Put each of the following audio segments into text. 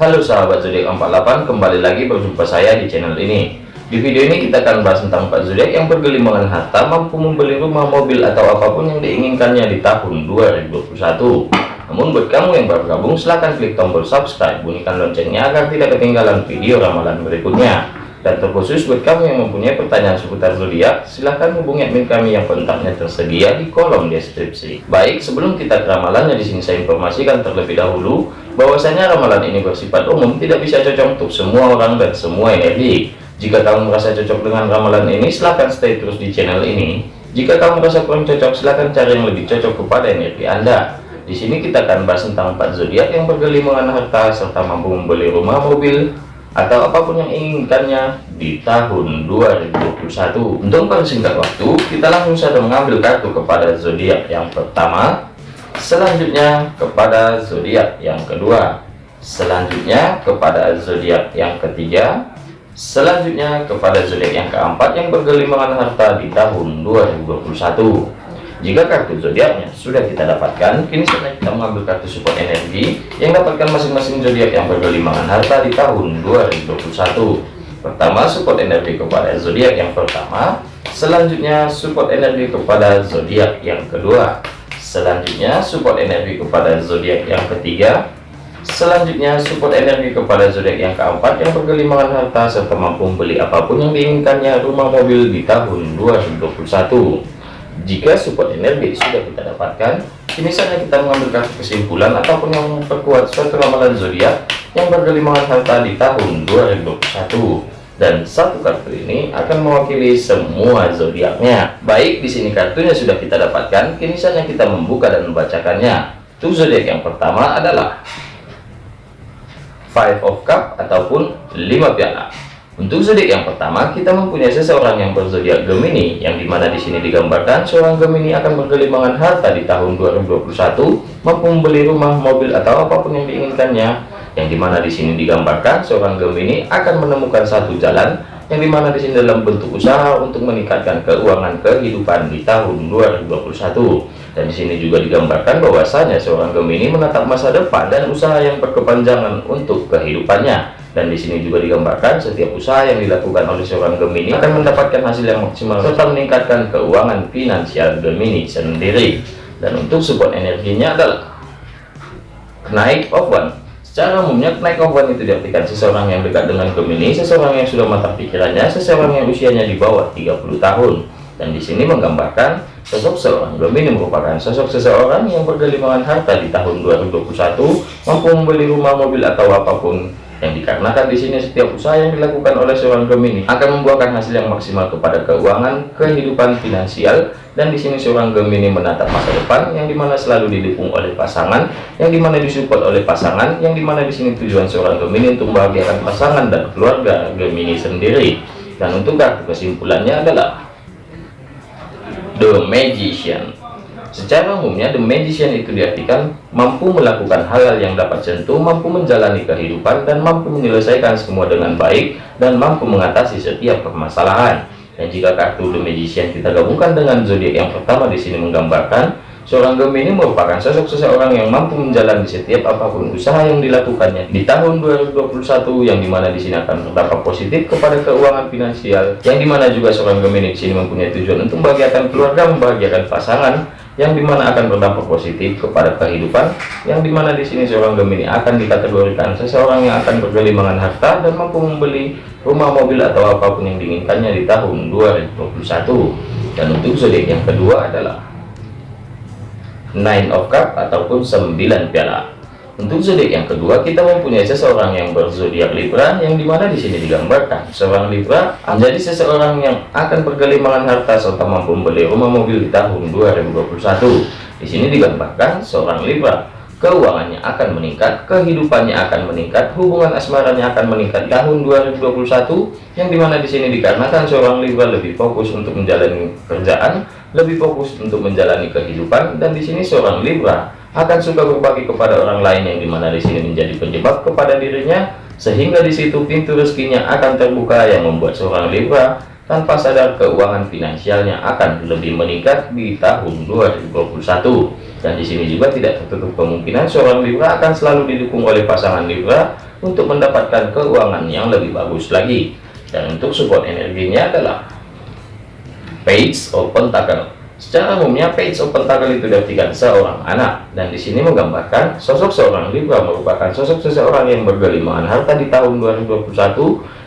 Halo sahabat zodiak 48 kembali lagi berjumpa saya di channel ini. Di video ini kita akan bahas tentang 4 zodiak yang bergelimangan harta mampu membeli rumah mobil atau apa pun yang diinginkannya di tahun 2021 namun buat kamu yang baru gabung silahkan klik tombol subscribe bunyikan loncengnya agar tidak ketinggalan video ramalan berikutnya dan terkhusus buat kamu yang mempunyai pertanyaan seputar zodiak, silahkan hubungi admin kami yang kontaknya tersedia di kolom deskripsi. Baik, sebelum kita ke ramalannya di sini saya informasikan terlebih dahulu bahwasanya ramalan ini bersifat umum, tidak bisa cocok untuk semua orang dan semua energi. Jika kamu merasa cocok dengan ramalan ini, silahkan stay terus di channel ini. Jika kamu merasa kurang cocok, silahkan cari yang lebih cocok kepada energi Anda. Di sini kita akan bahas tentang empat zodiak yang bergelimangan harta serta mampu membeli rumah, mobil, atau apa pun yang inginkannya di tahun 2021 untuk persingkat waktu kita langsung saja mengambil kartu kepada zodiak yang pertama. Selanjutnya kepada zodiak yang kedua. Selanjutnya kepada zodiak yang ketiga. Selanjutnya kepada zodiak yang keempat yang bergelimangan harta di tahun 2021 jika kartu zodiaknya. Sudah kita dapatkan, kini saatnya kita mengambil kartu support energi yang dapatkan masing-masing zodiak yang bergelimangan harta di tahun 2021. Pertama, support energi kepada zodiak yang pertama, selanjutnya support energi kepada zodiak yang kedua, selanjutnya support energi kepada zodiak yang ketiga, selanjutnya support energi kepada zodiak yang keempat yang bergelimangan harta serta mampu membeli apa pun yang diinginkannya rumah mobil di tahun 2021 jika support energi sudah kita dapatkan, kini saatnya kita mengambil kesimpulan ataupun yang memperkuat suatu ramalan zodiak yang bergelimangan harta di tahun 2021. Dan satu kartu ini akan mewakili semua zodiaknya. Baik, di sini kartunya sudah kita dapatkan, kini saatnya kita membuka dan membacakannya. Tuh zodiak yang pertama adalah Five of Cup ataupun lima piala. Untuk zodiak yang pertama, kita mempunyai seseorang yang berzodiak Gemini, yang di mana di sini digambarkan seorang Gemini akan bergelimangan harta di tahun 2021, mampu membeli rumah, mobil, atau apa pun yang diinginkannya. Yang di mana di sini digambarkan seorang Gemini akan menemukan satu jalan, yang di mana di sini dalam bentuk usaha untuk meningkatkan keuangan kehidupan di tahun 2021. Dan di sini juga digambarkan bahwasanya seorang Gemini menatap masa depan dan usaha yang berkepanjangan untuk kehidupannya dan di sini juga digambarkan setiap usaha yang dilakukan oleh seorang Gemini akan mendapatkan hasil yang maksimal serta meningkatkan keuangan finansial Gemini sendiri. Dan untuk support energinya adalah naik one secara umumnya naik one itu diartikan seseorang yang dekat dengan Gemini seseorang yang sudah matang pikirannya seseorang yang usianya di bawah 30 tahun. Dan di sini menggambarkan sosok seorang Gemini merupakan sosok seseorang yang bergelimangan harta di tahun 2021 mampu membeli rumah mobil atau apa pun yang dikarenakan di sini setiap usaha yang dilakukan oleh seorang Gemini akan membuahkan hasil yang maksimal kepada keuangan kehidupan finansial dan di sini seorang Gemini menatap masa depan yang di mana selalu didukung oleh pasangan yang di mana disupport oleh pasangan yang di mana di sini tujuan seorang Gemini untuk membahagiakan pasangan dan keluarga Gemini sendiri. Dan untuk kesimpulannya adalah The Magician Secara umumnya, the magician itu diartikan mampu melakukan hal-hal yang dapat sentuh, mampu menjalani kehidupan, dan mampu menyelesaikan semua dengan baik, dan mampu mengatasi setiap permasalahan. Dan jika kartu the magician kita gabungkan dengan zodiak yang pertama di sini menggambarkan, seorang Gemini merupakan sosok seseorang yang mampu menjalani setiap apa pun usaha yang dilakukannya di tahun 2021, yang di mana di sini akan berdampak positif kepada keuangan finansial, yang di mana juga seorang Gemini di sini mempunyai tujuan untuk membahagiakan keluarga, membahagiakan pasangan, yang di mana akan berdampak positif kepada kehidupan yang di mana di sini seorang Gemini akan dikategorikan seseorang yang akan bergelimangan harta dan mampu membeli rumah mobil atau apa pun yang diinginkannya di tahun 2021 dan untuk zodiak yang kedua adalah nine of cup ataupun 9 piala untuk zodiak yang kedua, kita mempunyai seseorang yang berzodiak Libra, yang di mana di sini digambarkan. Seorang Libra menjadi seseorang yang akan bergelimangan harta serta mampu membeli rumah mobil di tahun 2021. Di sini digambarkan seorang Libra. Keuangannya akan meningkat, kehidupannya akan meningkat, hubungan asmaranya akan meningkat. Tahun 2021, yang di mana di sini dikarenakan seorang Libra lebih fokus untuk menjalani kerjaan, lebih fokus untuk menjalani kehidupan, dan di sini seorang Libra akan suka berbagi kepada orang lain yang di mana di sini menjadi penyebab kepada dirinya sehingga di situ pintu rezekinya akan terbuka yang membuat seorang Libra tanpa sadar keuangan finansialnya akan lebih meningkat di tahun 2021 dan di sini juga tidak tertutup kemungkinan seorang Libra akan selalu didukung oleh pasangan Libra untuk mendapatkan keuangan yang lebih bagus lagi. Dan untuk support energinya adalah page of pentacle Secara umumnya page of pentacle itu diartikan seorang anak. Dan di sini menggambarkan sosok seorang Libra merupakan sosok seseorang yang bergelimangan harta di tahun 2021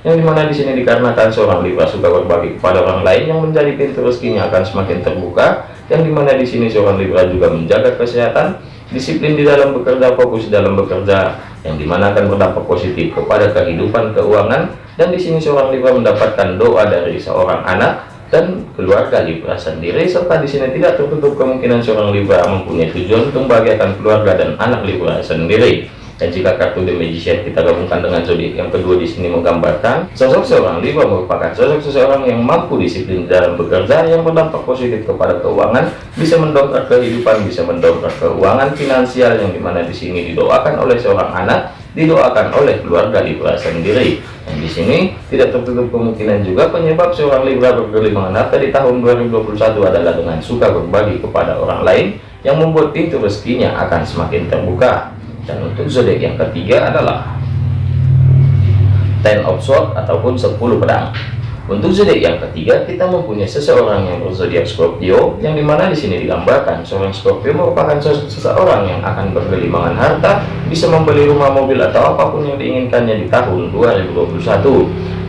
yang di mana di sini dikarenakan seorang Libra suka berbagi kepada orang lain yang menjadi pintu rezekinya akan semakin terbuka. Yang di mana di sini seorang Libra juga menjaga kesehatan disiplin di dalam bekerja fokus dalam bekerja. Yang di mana akan berdampak positif kepada kehidupan keuangan. Dan di sini seorang Libra mendapatkan doa dari seorang anak dan keluarga Libra sendiri serta di sini tidak tertutup kemungkinan seorang Libra mempunyai tujuan untuk membahagiakan keluarga dan anak Libra sendiri. Dan jika kartu The Magician kita gabungkan dengan zodiak yang kedua di sini menggambarkan sosok seorang Libra merupakan sosok seseorang yang mampu disiplin dalam bekerja yang berdampak positif kepada keuangan bisa mendongkrak kehidupan bisa mendongkrak keuangan finansial yang di mana di sini didoakan oleh seorang anak didoakan oleh keluarga Libra sendiri. Dan di sini tidak tertutup kemungkinan juga penyebab seorang Libra bergelimangan harta di tahun 2021 adalah dengan suka berbagi kepada orang lain yang membuat pintu rezekinya akan semakin terbuka. Dan untuk zodiak yang ketiga adalah ten of sword ataupun 10 pedang untuk zodiak yang ketiga, kita mempunyai seseorang yang berzodiak Scorpio, yang di mana di sini digambarkan seorang Scorpio merupakan seseorang yang akan bergelimangan harta, bisa membeli rumah, mobil atau apa pun yang diinginkannya di tahun 2021.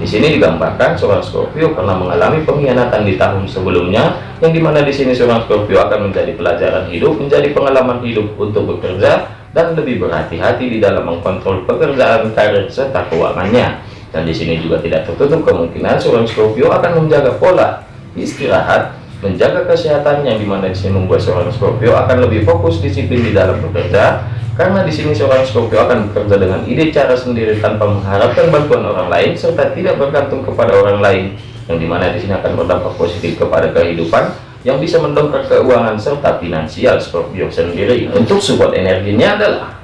Di sini digambarkan seorang Scorpio pernah mengalami pengkhianatan di tahun sebelumnya, yang di mana di sini seorang Scorpio akan menjadi pelajaran hidup, menjadi pengalaman hidup untuk bekerja dan lebih berhati-hati di dalam mengkontrol pekerjaan, karir serta keuangannya dan di sini juga tidak tertutup kemungkinan seorang Scorpio akan menjaga pola istirahat menjaga kesehatan yang di mana di sini membuat seorang Scorpio akan lebih fokus disiplin di dalam bekerja. Karena di sini seorang Scorpio akan bekerja dengan ide cara sendiri tanpa mengharapkan bantuan orang lain serta tidak bergantung kepada orang lain yang di mana di sini akan berdampak positif kepada kehidupan yang bisa mendongkrak keuangan serta finansial Scorpio sendiri. Untuk support energinya adalah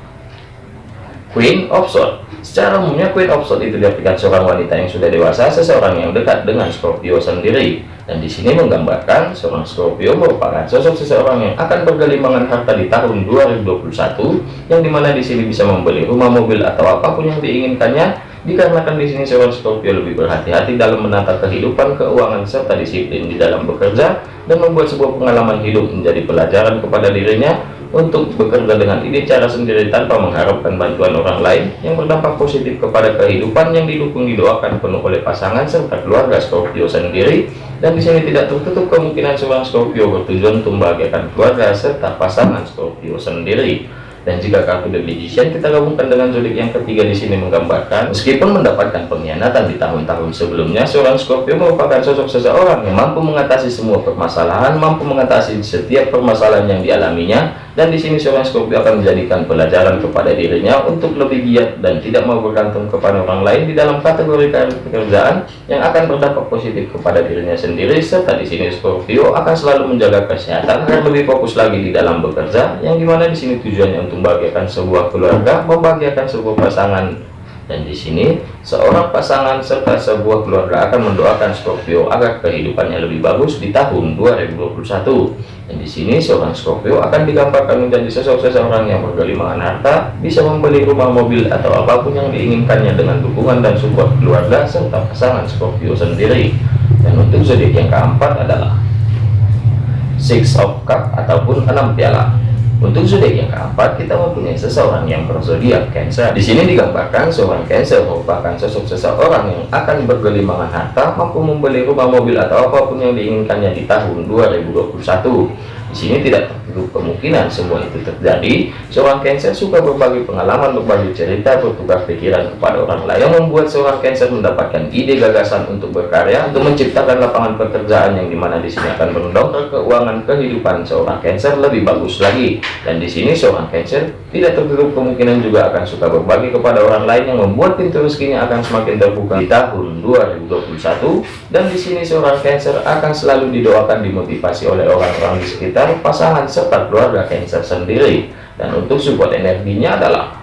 Queen of Swords Secara umumnya Queen of Swords itu diartikan seorang wanita yang sudah dewasa, seseorang yang dekat dengan Scorpio sendiri. Dan di sini menggambarkan seorang Scorpio merupakan sosok seseorang yang akan bergelimangan harta di tahun 2021, yang di mana di sini bisa membeli rumah, mobil atau apa pun yang diinginkannya. Dikarenakan di sini seorang Scorpio lebih berhati-hati dalam menata kehidupan, keuangan serta disiplin di dalam bekerja dan membuat sebuah pengalaman hidup menjadi pelajaran kepada dirinya untuk bekerja dengan ide cara sendiri tanpa mengharapkan bantuan orang lain yang berdampak positif kepada kehidupan yang didukung didoakan penuh oleh pasangan serta keluarga Scorpio sendiri. Dan di sini tidak tertutup kemungkinan seorang Scorpio bertujuan untuk membahagiakan keluarga serta pasangan Scorpio sendiri. Dan jika kartu The Magician kita gabungkan dengan zodiak yang ketiga di sini menggambarkan meskipun mendapatkan pengkhianatan di tahun-tahun sebelumnya seorang Scorpio merupakan sosok seseorang yang mampu mengatasi semua permasalahan mampu mengatasi setiap permasalahan yang dialaminya dan di sini seorang Scorpio akan menjadikan pelajaran kepada dirinya untuk lebih giat dan tidak mau bergantung kepada orang lain di dalam kategori pekerjaan yang akan berdampak positif kepada dirinya sendiri. Serta di sini Scorpio akan selalu menjaga kesehatan dan lebih fokus lagi di dalam bekerja yang di mana di sini tujuannya untuk membahagiakan sebuah keluarga membahagiakan sebuah pasangan dan di sini seorang pasangan serta sebuah keluarga akan mendoakan Scorpio agar kehidupannya lebih bagus di tahun 2021 dan di sini seorang Scorpio akan digambarkan menjadi sosok seseorang yang bergelimangan harta bisa membeli rumah mobil atau apa pun yang diinginkannya dengan dukungan dan support keluarga serta pasangan Scorpio sendiri. Dan untuk zodiak yang keempat adalah Six of Cup ataupun enam piala untuk zodiak yang keempat, kita mempunyai seseorang yang berzodiak Cancer. Di sini digambarkan seorang Cancer merupakan sosok seseorang yang akan bergelimangan harta, mampu membeli rumah, mobil atau apa pun yang diinginkannya di tahun 2021. Di sini tidak tertutup kemungkinan semua itu terjadi. Seorang Cancer suka berbagi pengalaman, berbagi cerita, bertukar pikiran kepada orang lain yang membuat seorang Cancer mendapatkan ide gagasan untuk berkarya, untuk menciptakan lapangan pekerjaan yang di mana di sini akan mendongkrak keuangan kehidupan seorang Cancer lebih bagus lagi. Dan di sini seorang Cancer tidak tertutup kemungkinan juga akan suka berbagi kepada orang lain yang membuat pintu rezekinya akan semakin terbuka di tahun 2021. Dan di sini seorang Cancer akan selalu didoakan dimotivasi oleh orang-orang di sekitar dan pasangan serta keluarga Cancer sendiri. Dan untuk support energinya adalah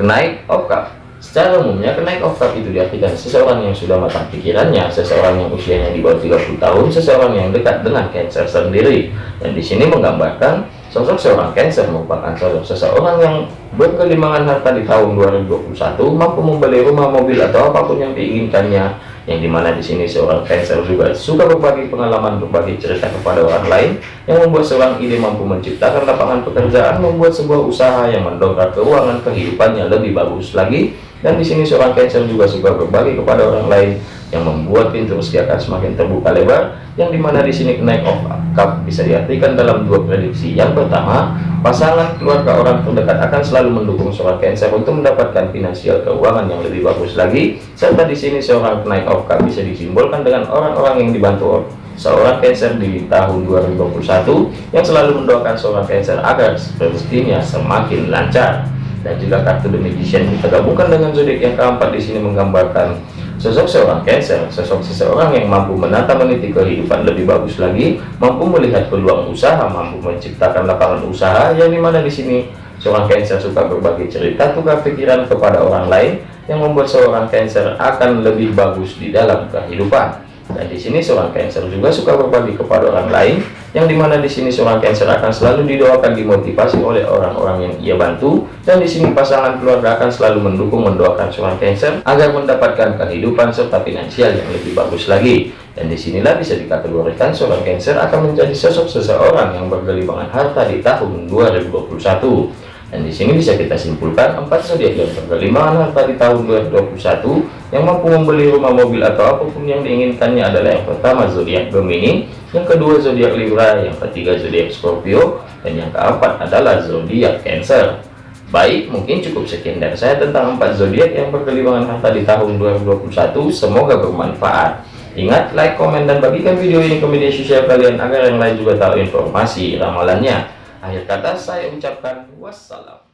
kenaik of cup Secara umumnya, kenaik oktav itu diartikan seseorang yang sudah matang pikirannya, seseorang yang usianya di bawah 30 tahun, seseorang yang dekat dengan Cancer sendiri. Dan di sini menggambarkan sosok seorang Cancer merupakan sosok seseorang yang berkelimangan harta di tahun 2021, mampu membeli rumah, mobil, atau apa pun yang diinginkannya, yang di mana di sini seorang Cancer juga suka berbagi pengalaman, berbagi cerita kepada orang lain, yang membuat seorang ide mampu menciptakan lapangan pekerjaan, membuat sebuah usaha yang mendongkrak keuangan kehidupannya lebih bagus lagi, dan di sini seorang Cancer juga suka berbagi kepada orang lain, yang membuat pintu rezeki akan semakin terbuka lebar, yang di mana di sini kenaik of cup bisa diartikan dalam dua prediksi. Yang pertama, pasangan keluarga orang terdekat akan selalu mendukung seorang Cancer untuk mendapatkan finansial keuangan yang lebih bagus lagi, serta di sini seorang kenaik of cup bisa disimbolkan dengan orang-orang yang dibantu seorang Cancer di tahun 2021 yang selalu mendoakan seorang Cancer agar rezekinya semakin lancar dan juga kartu The Magician kita gabungkan dengan zodiak yang keempat di sini menggambarkan sosok seorang Cancer, sosok seseorang yang mampu menata meniti kehidupan lebih bagus lagi, mampu melihat peluang usaha, mampu menciptakan lapangan usaha yang di mana di sini seorang Cancer suka berbagi cerita tukar pikiran kepada orang lain yang membuat seorang Cancer akan lebih bagus di dalam kehidupan. Dan di sini seorang Cancer juga suka berbagi kepada orang lain, yang di mana di sini seorang Cancer akan selalu didoakan dimotivasi oleh orang-orang yang ia bantu, dan di sini pasangan keluarga akan selalu mendukung mendoakan seorang Cancer agar mendapatkan kehidupan serta finansial yang lebih bagus lagi. Dan di sinilah bisa dikategorikan seorang Cancer akan menjadi sosok seseorang yang bergelimangan harta di tahun 2021 dan di sini bisa kita simpulkan empat zodiak yang berkelimangan harta di tahun 2021 yang mampu membeli rumah mobil atau apa pun yang diinginkannya adalah yang pertama zodiak Gemini, yang kedua zodiak Libra, yang ketiga zodiak Scorpio, dan yang keempat adalah zodiak Cancer. Baik, mungkin cukup sekian dari saya tentang empat zodiak yang berkelimangan harta di tahun 2021. Semoga bermanfaat. Ingat, like, komen, dan bagikan video ini ke media sosial kalian agar yang lain juga tahu informasi ramalannya. Akhir kata saya ucapkan wassalam.